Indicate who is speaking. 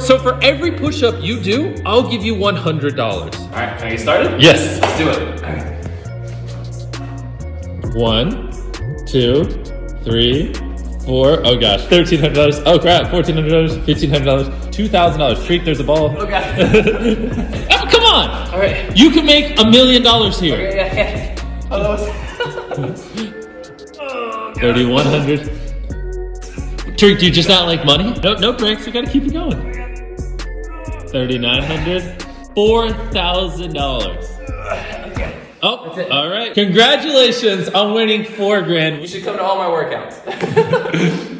Speaker 1: So for every push-up you do, I'll give you $100.
Speaker 2: All right, can I get started?
Speaker 1: Yes.
Speaker 2: Let's do it. All right.
Speaker 1: One, two, three, four. Oh gosh, thirteen hundred dollars. Oh crap, fourteen hundred dollars, fifteen hundred dollars, two thousand dollars. Freak, there's a ball.
Speaker 2: Oh, God.
Speaker 1: oh, come on!
Speaker 2: All right.
Speaker 1: You can make a million dollars here.
Speaker 2: Okay, yeah, yeah. Oh, was... oh, God.
Speaker 1: Thirty-one hundred. Trick, do you just not like money? No, no breaks. We gotta keep it going. Thirty-nine hundred. Four thousand dollars. Oh,
Speaker 2: That's it.
Speaker 1: all right. Congratulations on winning four grand.
Speaker 2: You should come to all my workouts.